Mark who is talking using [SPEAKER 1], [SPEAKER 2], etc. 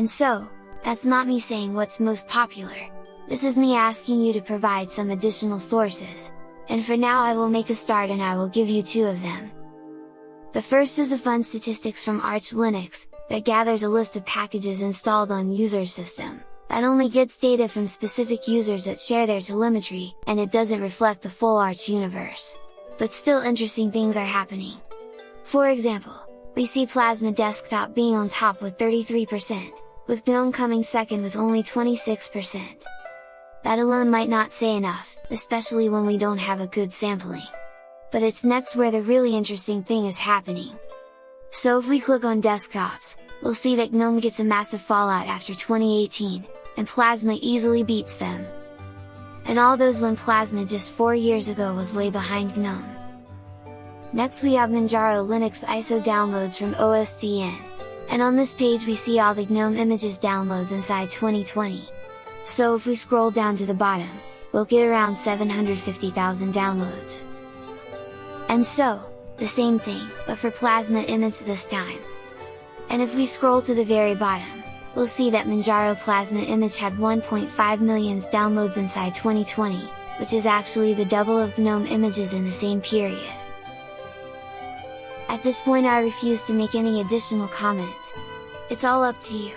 [SPEAKER 1] And so, that's not me saying what's most popular, this is me asking you to provide some additional sources, and for now I will make a start and I will give you two of them. The first is the fun statistics from Arch Linux, that gathers a list of packages installed on user's system, that only gets data from specific users that share their telemetry, and it doesn't reflect the full Arch universe. But still interesting things are happening. For example, we see Plasma Desktop being on top with 33%, with GNOME coming second with only 26%. That alone might not say enough, especially when we don't have a good sampling. But it's next where the really interesting thing is happening. So if we click on desktops, we'll see that GNOME gets a massive fallout after 2018, and Plasma easily beats them. And all those when Plasma just 4 years ago was way behind GNOME. Next we have Manjaro Linux ISO downloads from OSDN, and on this page we see all the GNOME images downloads inside 2020. So if we scroll down to the bottom, we'll get around 750,000 downloads. And so, the same thing, but for Plasma image this time. And if we scroll to the very bottom, we'll see that Manjaro Plasma image had 1.5 million downloads inside 2020, which is actually the double of GNOME images in the same period. At this point I refuse to make any additional comment. It's all up to you.